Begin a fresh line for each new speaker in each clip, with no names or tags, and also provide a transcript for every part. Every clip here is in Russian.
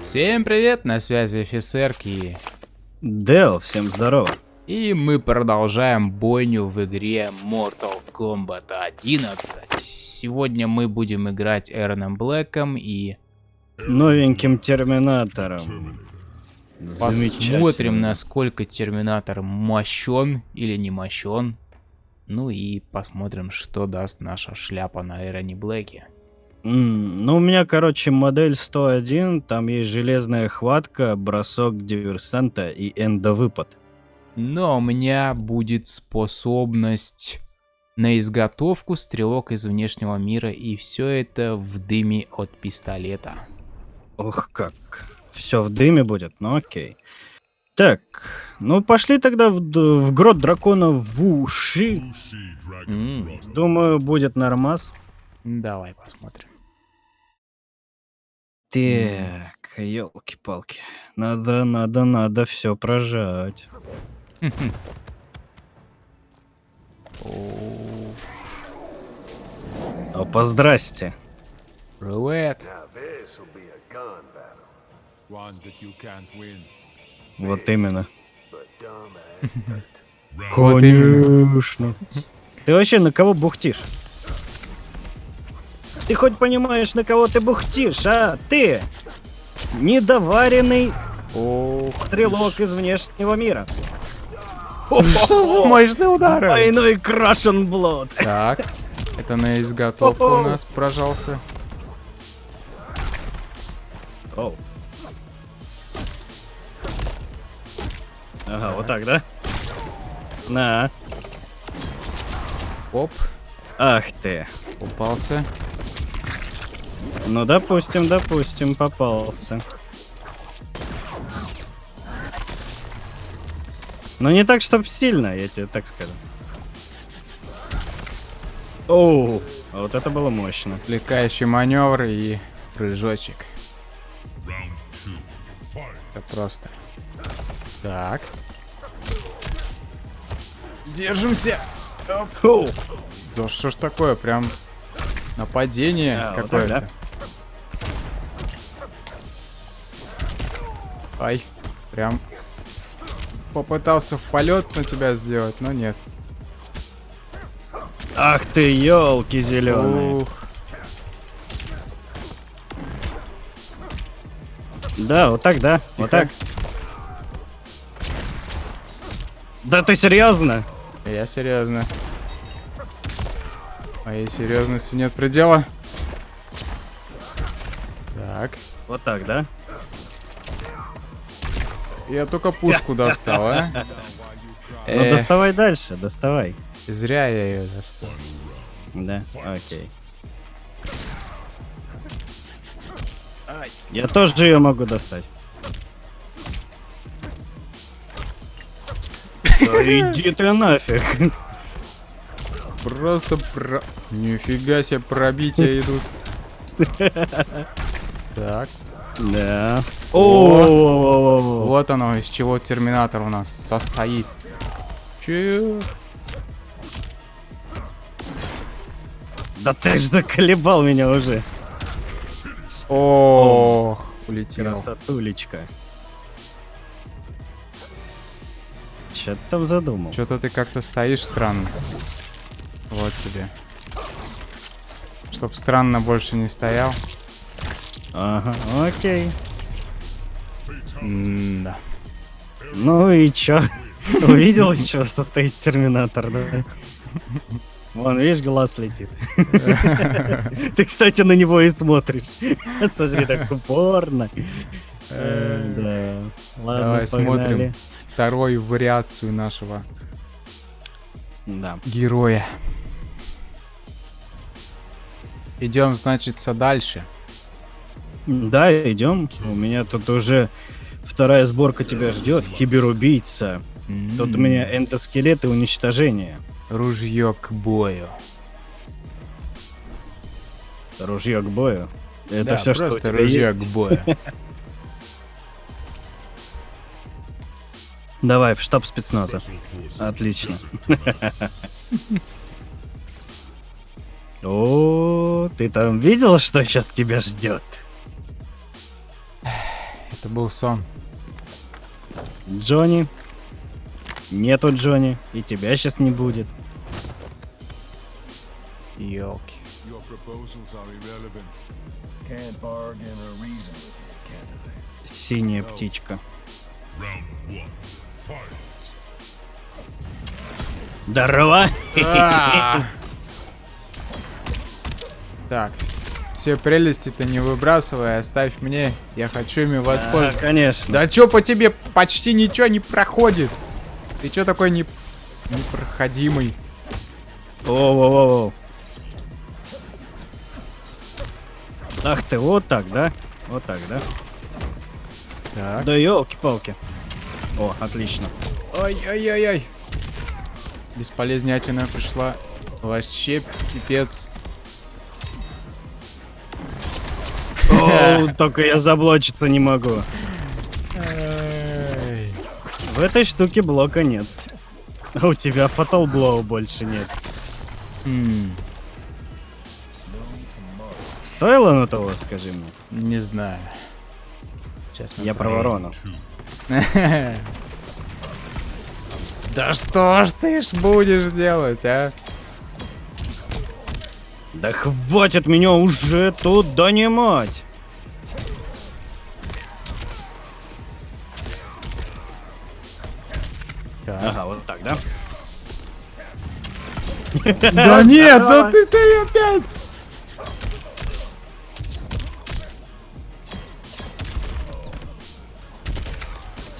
Всем привет, на связи офицер Ки.
Дел, всем здорово.
И мы продолжаем бойню в игре Mortal Kombat 11. Сегодня мы будем играть Эроном Блэком и...
Новеньким Терминатором.
Посмотрим, насколько Терминатор мощен или не мощен. Ну и посмотрим, что даст наша шляпа на Эроне Блэке.
Mm, ну, у меня, короче, модель 101, там есть железная хватка, бросок диверсанта и эндовыпад.
Но у меня будет способность на изготовку стрелок из внешнего мира, и все это в дыме от пистолета.
Ох как. Все в дыме будет, ну окей. Так, ну пошли тогда в, в грот дракона в уши. Mm. Думаю, будет нормас.
Давай посмотрим.
Так, елки-палки. Надо, надо, надо все прожать. Опа, здрасте.
Привет.
Вот именно.
Конечно.
Ты вообще на кого бухтишь? Ты хоть понимаешь, на кого ты бухтишь, а? Ты! Недоваренный Ох, стрелок из внешнего мира.
Что за мощные удары?
Двойной крашен блод.
Так, это на изготовку у нас прожался.
Оу. Ага, вот так, да? На.
Оп.
Ах ты.
Упался.
Ну, допустим, допустим, попался. Но не так, чтоб сильно, я тебе так скажу. Оу, а вот это было мощно.
Отвлекающий маневр и прыжочек. Это просто. Так. Держимся. Оп. Да что ж такое, прям нападение а, какое-то. Вот Ай, прям попытался в полет на тебя сделать, но нет.
Ах ты, елки зеленые. Ух. Да, вот так, да. Тихо. Вот так. Да ты серьезно?
Я серьезно. Моей серьезности нет предела. Так.
Вот так, да?
Я только пушку достал, а?
Ну доставай дальше, доставай.
Зря я ее достал.
Да, окей. Я тоже ее могу достать. иди ты нафиг.
Просто про... Нифига себе пробития идут. Так.
Да.
О, вот оно, из чего терминатор у нас состоит. Че?
Да ты ж заколебал меня уже.
Ох, улетел.
Красотулечка. Че ты там задумал?
Что-то ты как-то стоишь странно. Вот тебе. Чтоб странно больше не стоял.
Ага, окей.
М да.
Ну и чё? Увидел, из чего состоит терминатор, да? Вон, видишь, глаз летит. Ты, кстати, на него и смотришь. Смотри, так упорно.
Э, да. Ладно, Давай смотрим вторую вариацию нашего героя. Идем, значит, дальше.
Да, идем. У меня тут уже вторая сборка тебя ждет. Киберубийца. Mm-hmm. Тут у меня эндоскелеты уничтожения.
Ружье к бою.
Ружье к бою. Это
да,
все,
что у тебя
ружье
есть? к бою.
Давай, в штаб спецназа. Отлично. О, ты там видел, что сейчас тебя ждет?
Это был сон.
Джонни. Нету Джонни, и тебя сейчас не будет.
I?
Синяя птичка. Здорово!
А! Так. Все прелести-то не выбрасывай, оставь мне. Я хочу ими воспользоваться.
конечно.
Да чё по тебе почти ничего не проходит? Ты чё такой не... непроходимый?
Воу-воу-воу. Ах ты, вот так, да? Вот так, да?
Так.
Да елки-палки. О, отлично.
Ой-ой-ой-ой. Бесполезнятина пришла. Вообще пипец.
О, только я заблочиться не могу. В этой штуке блока нет. А у тебя Fatal Blow больше нет.
М,
Стоило на того, скажи мне?
Не знаю. Сейчас мы
Я про ворону.
Да что ж ты ж будешь делать, а?
Да хватит меня уже тут донимать. Ага, вот так, да?
Да нет, да ты, ты опять!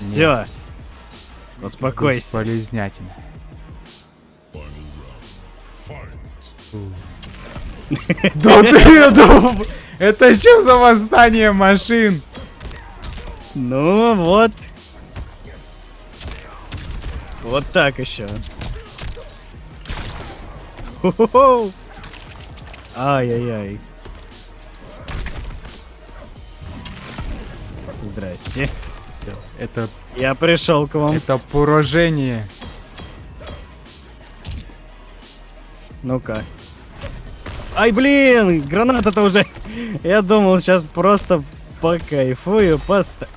Все. Успокойся.
Бесполезнятина. Да ты, это что за восстание машин?
Ну вот. Вот так еще. Ай-яй-яй. Здрасте.
Всё, Это,
Я пришел к вам.
это поражение.
Ну-ка. Ай, блин, граната-то уже. Я думал, сейчас просто покайфую, поста.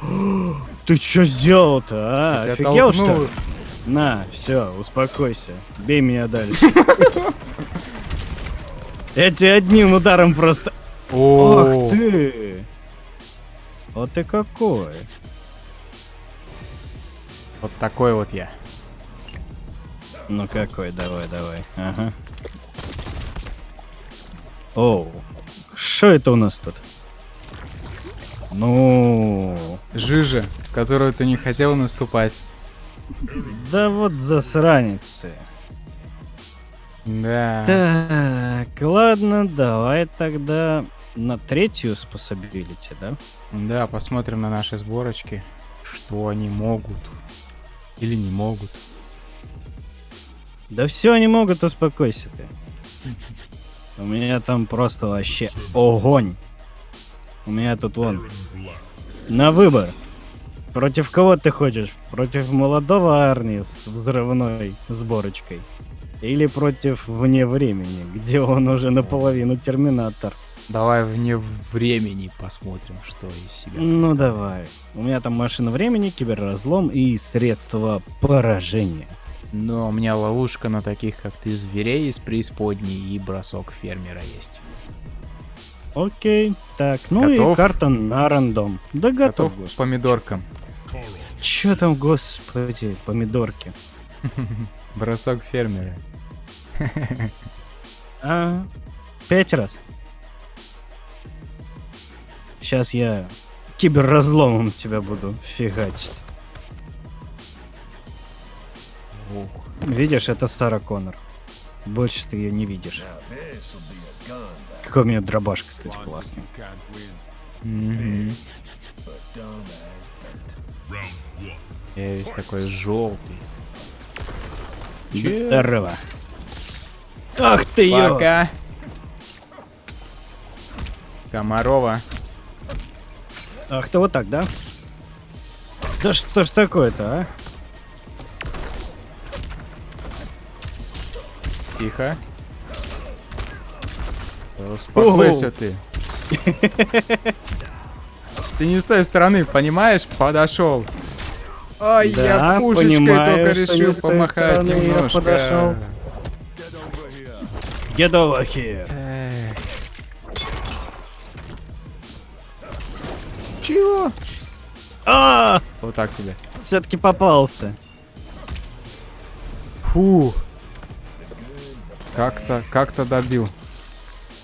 Ты что сделал-то, а?
Я
Офигел, что ли? На, все, успокойся. Бей меня дальше. Я тебе одним ударом просто...
О,
Ах ты! Вот ты какой.
вот такой вот я.
Ну какой, давай, давай. Ага. Оу. Что это у нас тут? Ну...
Жижа, в которую ты не хотел наступать.
Да вот засранец ты.
Да.
Так, ладно, давай тогда на третью способилити, да?
Да, посмотрим на наши сборочки, что они могут или не могут.
Да все они могут, успокойся ты. У меня там просто вообще огонь. У меня тут вон. На выбор. Против кого ты хочешь? Против молодого Арни с взрывной сборочкой? Или против вне времени, где он уже наполовину терминатор?
Давай вне времени посмотрим, что из себя.
Ну давай. У меня там машина времени, киберразлом и средства поражения.
Но у меня ловушка на таких, как ты, зверей из преисподней и бросок фермера есть.
Окей, так, ну и
Готов?
карта на рандом. Да готов,
Готов к помидоркам.
Чё там, господи, помидорки?
Бросок фермера.
А, пять раз. Сейчас я киберразломом тебя буду фигачить.
Ух.
Видишь, это Сара Коннор. Больше ты ее не видишь. Какой у меня дробаш, кстати, классный.
As dirt.
Я весь такой желтый.
Здорово. Ах ты!
Пока. Комарова.
Ах, то вот так, да? Да что ж такое-то, а?
Тихо. Успокойся ты. Ты не с той стороны, понимаешь? Подошел. Ай,
да, я
пушечкой
понимаю,
только решил помахать немножко.
Get over here. А,
Вот так тебе.
все-таки попался.
Фу. Как-то, как-то добил.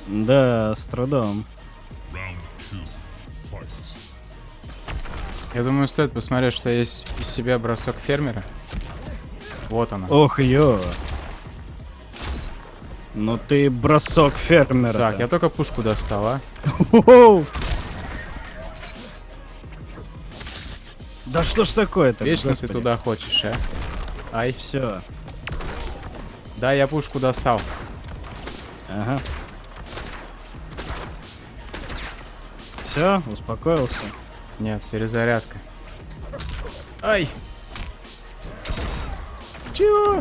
Да, с трудом.
Я думаю, стоит посмотреть, что есть из себя бросок фермера. Вот она.
Ох, ё. Ну ты бросок фермера.
Так, я только пушку достал,
Да что ж такое-то?
Вечно ты туда хочешь, а? Ай,
Все.
да, я пушку достал.
Ага. Все, успокоился.
Нет, перезарядка. Ай! Чего?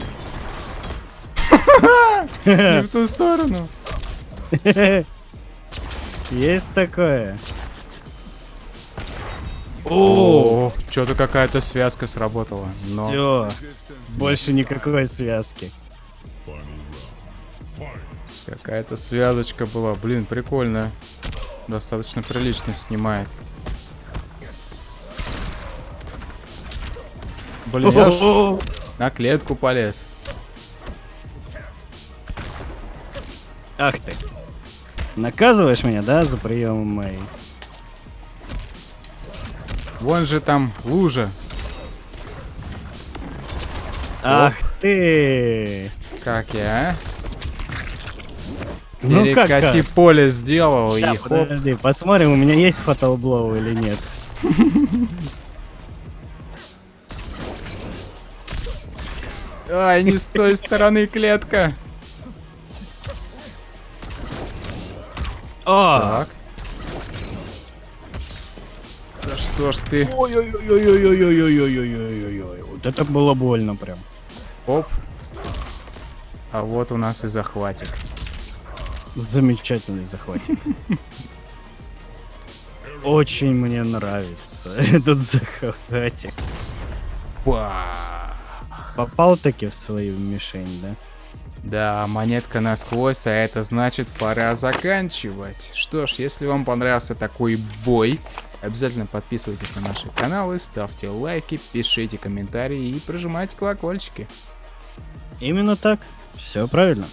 Не в ту сторону.
Есть такое.
О, что-то какая-то связка сработала. Но
Все. Больше никакой связки.
какая-то связочка была. Блин, прикольно. Достаточно прилично снимает. Блин, я на клетку полез.
Ах ты. Наказываешь меня, да, за приемом моей?
Вон же там лужа.
Ах ты.
Как я, а?
Ну
Перекати
как?
поле сделал
Ща,
и хоп.
подожди, посмотрим, у меня есть фатал блоу или нет.
Ай, не с той стороны клетка.
О!
Так. Что ж ты?
Ой-ой-ой-ой-ой-ой-ой-ой-ой-ой. Вот это было больно прям.
Оп. А вот у нас и захватик.
Замечательный захватик. Очень мне нравится этот захватик.
Па.
Попал таки в свою мишень, да?
Да, монетка насквозь, а это значит пора заканчивать. Что ж, если вам понравился такой бой, обязательно подписывайтесь на наши каналы, ставьте лайки, пишите комментарии и прожимайте колокольчики.
Именно так. Все правильно.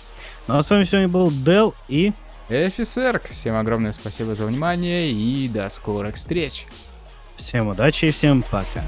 Ну а с вами сегодня был Дел и
Офицер, всем огромное спасибо за внимание и до скорых встреч.
всем удачи и всем пока.